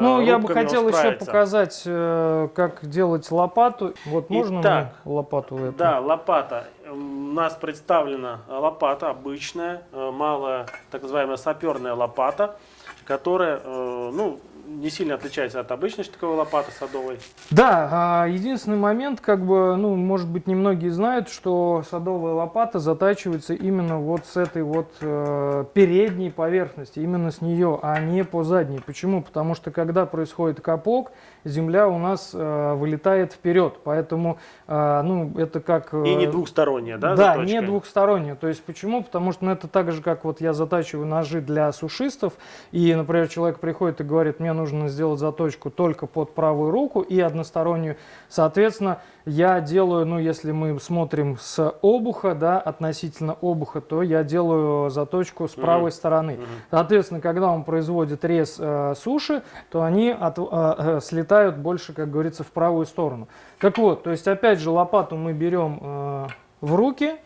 Ну, я бы хотел еще показать, э, как делать лопату. Вот можно Итак, лопату эту? Да, лопата. У нас представлена лопата обычная, э, малая, так называемая саперная лопата, которая, э, ну, не сильно отличается от обычной штыковой лопаты садовой. Да, а, единственный момент, как бы, ну, может быть, немногие знают, что садовая лопата затачивается именно вот с этой вот э, передней поверхности, именно с нее, а не по задней. Почему? Потому что когда происходит капок, земля у нас э, вылетает вперед, поэтому, э, ну, это как... э, И не двухсторонняя, да, Да, заточка? не двухсторонняя. То есть почему? Потому что ну, это так же, как вот я затачиваю ножи для сушистов, и, например, человек приходит и говорит, мне нужно сделать заточку только под правую руку и одностороннюю. Соответственно, я делаю, ну, если мы смотрим с обуха, да, относительно обуха, то я делаю заточку с правой стороны. Соответственно, когда он производит рез э, суши, то они от- э, э, слетают больше, как говорится, в правую сторону. Так вот, то есть, опять же, лопату мы берем э, в руки,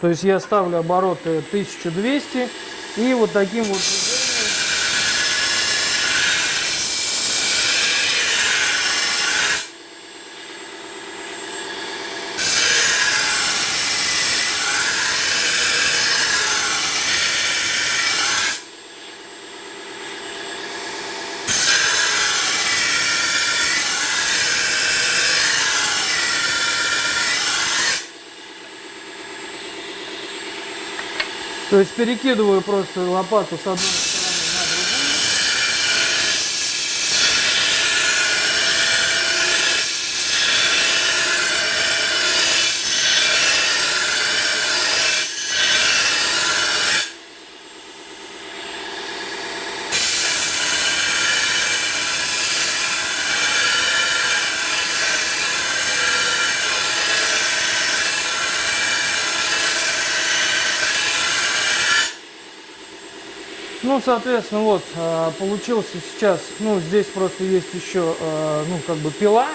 то есть я ставлю обороты 1200 и вот таким вот То есть перекидываю просто лопату с одной Ну, соответственно, вот, э, получился сейчас, ну, здесь просто есть еще, э, ну, как бы пила.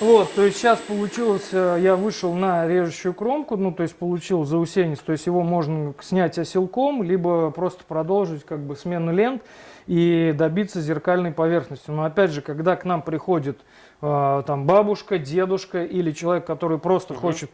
Вот, то есть сейчас получилось, э, я вышел на режущую кромку, ну, то есть получил заусенец, то есть его можно снять оселком, либо просто продолжить, как бы, смену лент и добиться зеркальной поверхности. Но, опять же, когда к нам приходит, там, бабушка, дедушка или человек, который просто хочет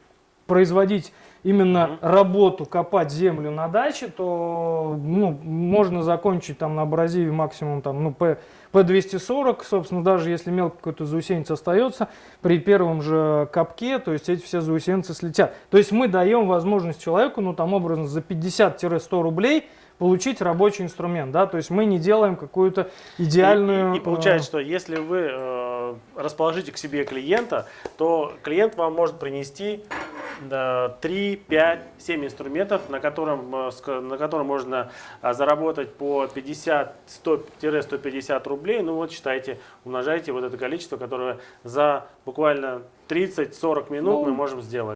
производить именно работу, копать землю на даче, то ну, можно закончить там на абразиве максимум там, ну, P, P240, собственно, даже если мелко какой-то заусенец остается, при первом же копке, то есть эти все заусенцы слетят. То есть мы даем возможность человеку, ну там образно за 50-100 рублей получить рабочий инструмент, да, то есть мы не делаем какую-то идеальную... И, и- и получается, что если вы э, расположите к себе клиента, то клиент вам может принести э, 3, 5, 7 инструментов, на котором, э, на котором можно э, заработать по 50, 100-150 рублей. Ну вот считайте, умножайте вот это количество, которое за буквально 30-40 минут Ну, мы можем сделать.